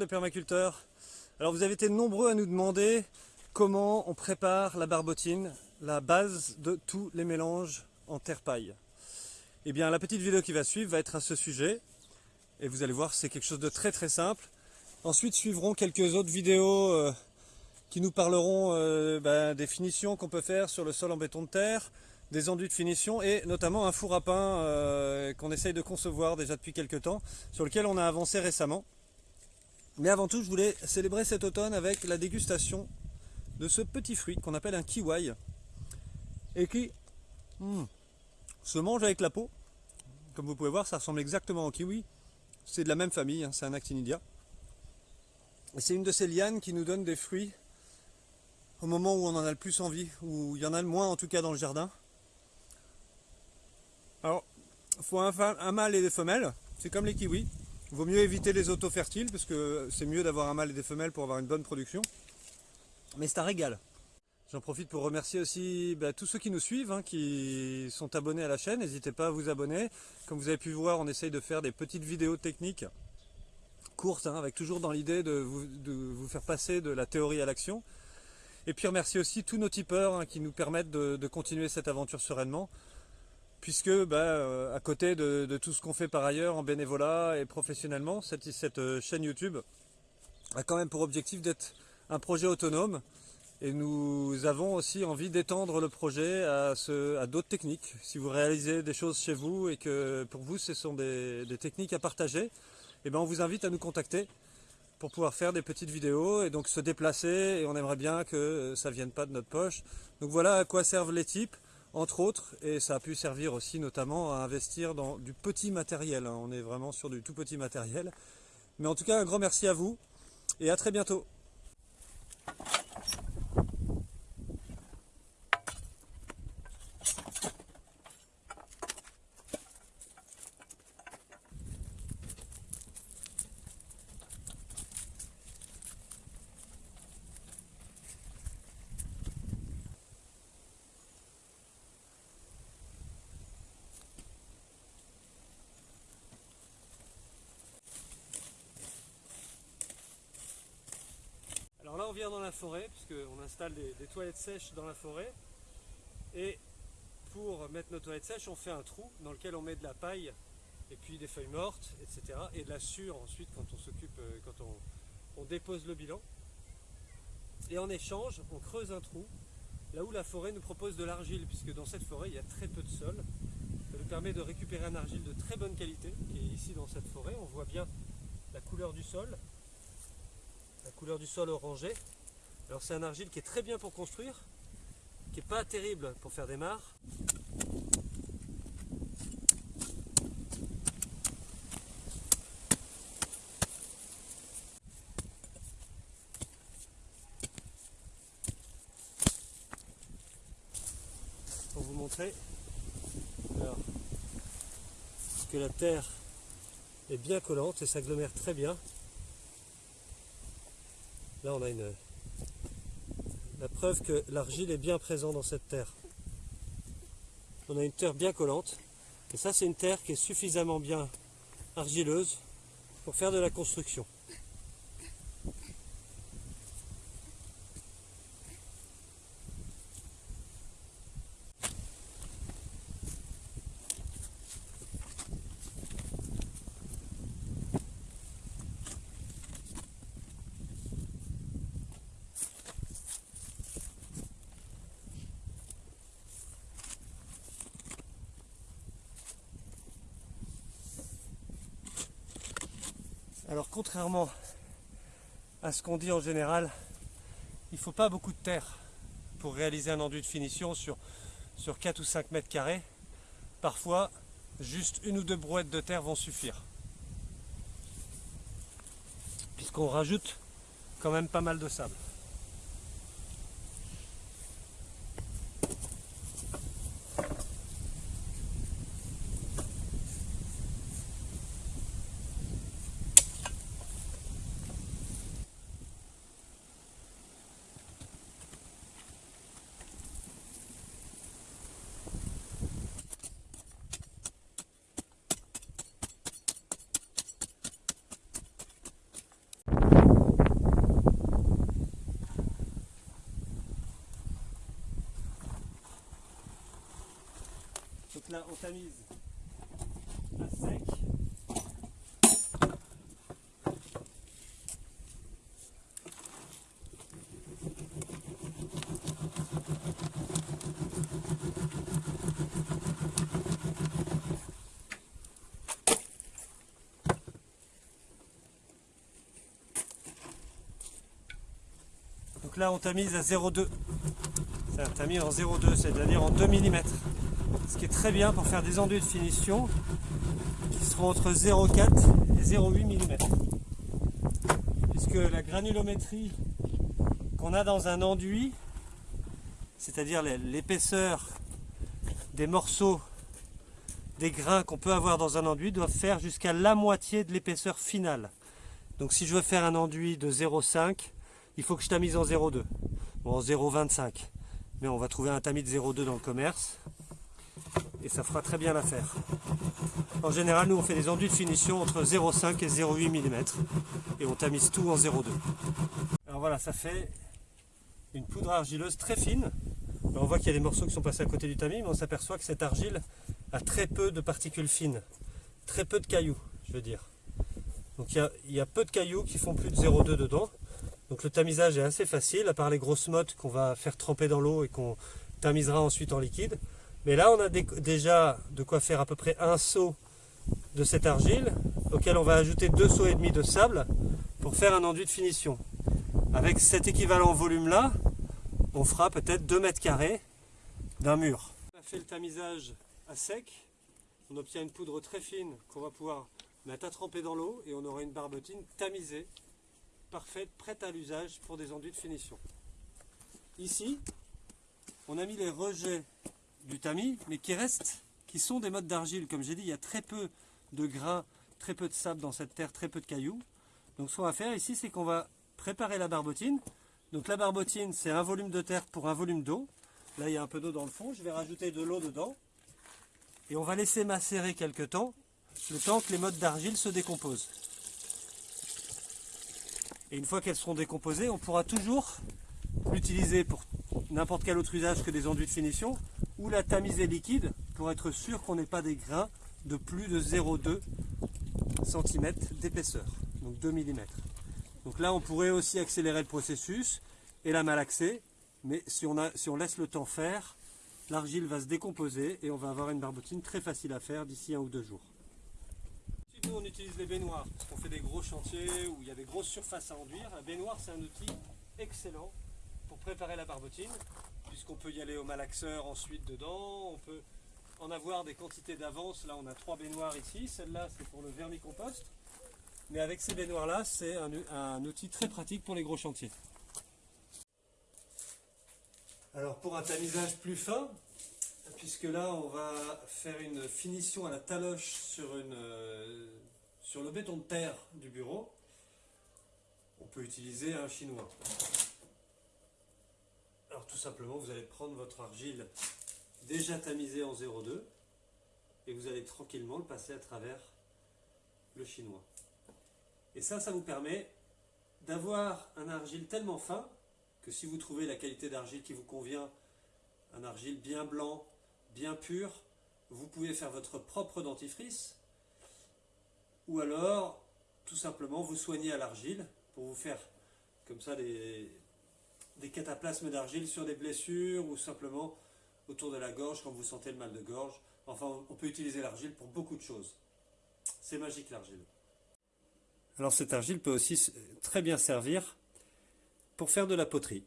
les permaculteurs. Alors vous avez été nombreux à nous demander comment on prépare la barbotine, la base de tous les mélanges en terre-paille. Eh bien la petite vidéo qui va suivre va être à ce sujet. Et vous allez voir, c'est quelque chose de très très simple. Ensuite suivront quelques autres vidéos euh, qui nous parleront euh, ben, des finitions qu'on peut faire sur le sol en béton de terre, des enduits de finition et notamment un four à pain euh, qu'on essaye de concevoir déjà depuis quelques temps, sur lequel on a avancé récemment. Mais avant tout, je voulais célébrer cet automne avec la dégustation de ce petit fruit qu'on appelle un kiwi et qui hmm, se mange avec la peau. Comme vous pouvez voir, ça ressemble exactement au kiwi. C'est de la même famille, hein, c'est un actinidia. Et c'est une de ces lianes qui nous donne des fruits au moment où on en a le plus envie, où il y en a le moins en tout cas dans le jardin. Alors, il faut un, mâle et des femelles, c'est comme les kiwis. Il vaut mieux éviter les auto-fertiles parce que c'est mieux d'avoir un mâle et des femelles pour avoir une bonne production. Mais c'est un régal. J'en profite pour remercier aussi bah, tous ceux qui nous suivent, hein, qui sont abonnés à la chaîne. N'hésitez pas à vous abonner. Comme vous avez pu voir, on essaye de faire des petites vidéos techniques courtes, hein, avec toujours dans l'idée de vous, faire passer de la théorie à l'action. Et puis remercier aussi tous nos tipeurs hein, qui nous permettent de continuer cette aventure sereinement puisque bah, euh, à côté de, tout ce qu'on fait par ailleurs en bénévolat et professionnellement, cette, cette, euh, chaîne YouTube a quand même pour objectif d'être un projet autonome et nous avons aussi envie d'étendre le projet à, d'autres techniques. Si vous réalisez des choses chez vous et que pour vous ce sont des, techniques à partager, eh ben on vous invite à nous contacter pour pouvoir faire des petites vidéos et donc se déplacer et on aimerait bien que ça ne vienne pas de notre poche. Donc voilà à quoi servent les types entre autres, et ça a pu servir aussi notamment à investir dans du petit matériel. Hein. On est vraiment sur du tout petit matériel. Mais en tout cas, un grand merci à vous, et à très bientôt. On dans la forêt, puisqu'on installe des, toilettes sèches dans la forêt. Et pour mettre nos toilettes sèches, on fait un trou dans lequel on met de la paille et puis des feuilles mortes, etc. Et de la sure ensuite quand on s'occupe, euh, quand on, dépose le bilan. Et en échange, on creuse un trou là où la forêt nous propose de l'argile, puisque dans cette forêt, il y a très peu de sol. Ça nous permet de récupérer un argile de très bonne qualité, qui est ici dans cette forêt. On voit bien la couleur du sol, la couleur du sol orangé. Alors c'est un argile qui est très bien pour construire, qui n'est pas terrible pour faire des mares. Pour vous montrer que la terre est bien collante et s'agglomère très bien. Là, on a une, la preuve que l'argile est bien présente dans cette terre. On a une terre bien collante. Et ça, c'est une terre qui est suffisamment bien argileuse pour faire de la construction. Alors contrairement à ce qu'on dit en général, il ne faut pas beaucoup de terre pour réaliser un enduit de finition sur, sur 4 ou 5 mètres carrés. Parfois, juste une ou deux brouettes de terre vont suffire. Puisqu'on rajoute quand même pas mal de sable. Là, on tamise à sec. Donc là on tamise à 0,2. C'est un tamis en 0,2, c'est-à-dire en 2 mm. Ce qui est très bien pour faire des enduits de finition qui seront entre 0,4 et 0,8 mm. Puisque la granulométrie qu'on a dans un enduit, c'est-à-dire l'épaisseur des morceaux des grains qu'on peut avoir dans un enduit doivent faire jusqu'à la moitié de l'épaisseur finale. Donc si je veux faire un enduit de 0,5, il faut que je tamise en 0,2 ou en 0,25. Mais on va trouver un tamis de 0,2 dans le commerce et ça fera très bien l'affaire. En général, nous on fait des enduits de finition entre 0,5 et 0,8 mm et on tamise tout en 0,2. Alors voilà, ça fait une poudre argileuse très fine. on voit qu'il y a des morceaux qui sont passés à côté du tamis, mais on s'aperçoit que cette argile a très peu de particules fines, très peu de cailloux, je veux dire. Donc il y a, peu de cailloux qui font plus de 0,2 dedans. Donc le tamisage est assez facile, à part les grosses mottes qu'on va faire tremper dans l'eau et qu'on tamisera ensuite en liquide. Mais là, on a déjà de quoi faire à peu près un seau de cette argile, auquel on va ajouter deux seaux et demi de sable pour faire un enduit de finition. Avec cet équivalent volume-là, on fera peut-être 2 mètres carrés d'un mur. On a fait le tamisage à sec, on obtient une poudre très fine qu'on va pouvoir mettre à tremper dans l'eau et on aura une barbotine tamisée parfaite, prête à l'usage pour des enduits de finition. Ici, on a mis les rejets du tamis, mais qui restent, qui sont des modes d'argile. Comme j'ai dit, il y a très peu de grains, très peu de sable dans cette terre, très peu de cailloux. Donc ce qu'on va faire ici, c'est qu'on va préparer la barbotine. Donc la barbotine, c'est un volume de terre pour un volume d'eau. Là, il y a un peu d'eau dans le fond. Je vais rajouter de l'eau dedans. Et on va laisser macérer quelques temps, le temps que les modes d'argile se décomposent. Et une fois qu'elles seront décomposées, on pourra toujours l'utiliser pour n'importe quel autre usage que des enduits de finition ou la tamiser liquide pour être sûr qu'on n'ait pas des grains de plus de 0,2 cm d'épaisseur, donc 2 mm. Donc là, on pourrait aussi accélérer le processus et la malaxer, mais si on, laisse le temps faire, l'argile va se décomposer et on va avoir une barbotine très facile à faire d'ici un ou deux jours nous on utilise les baignoires parce qu'on fait des gros chantiers où il y a des grosses surfaces à enduire. La baignoire c'est un outil excellent préparer la barbotine puisqu'on peut y aller au malaxeur ensuite dedans, on peut en avoir des quantités d'avance. Là on a trois baignoires ici, celle-là c'est pour le vermicompost. Mais avec ces baignoires là c'est un, outil très pratique pour les gros chantiers. Alors pour un tamisage plus fin, puisque là on va faire une finition à la taloche sur, une, sur le béton de terre du bureau. On peut utiliser un chinois. Tout simplement vous allez prendre votre argile déjà tamisée en 0,2 et vous allez tranquillement le passer à travers le chinois. Et ça, ça vous permet d'avoir un argile tellement fin que si vous trouvez la qualité d'argile qui vous convient, un argile bien blanc, bien pur, vous pouvez faire votre propre dentifrice, ou alors tout simplement vous soigner à l'argile pour vous faire comme ça des, des cataplasmes d'argile sur des blessures ou simplement autour de la gorge quand vous sentez le mal de gorge. Enfin, on peut utiliser l'argile pour beaucoup de choses. C'est magique l'argile. Alors cette argile peut aussi très bien servir pour faire de la poterie.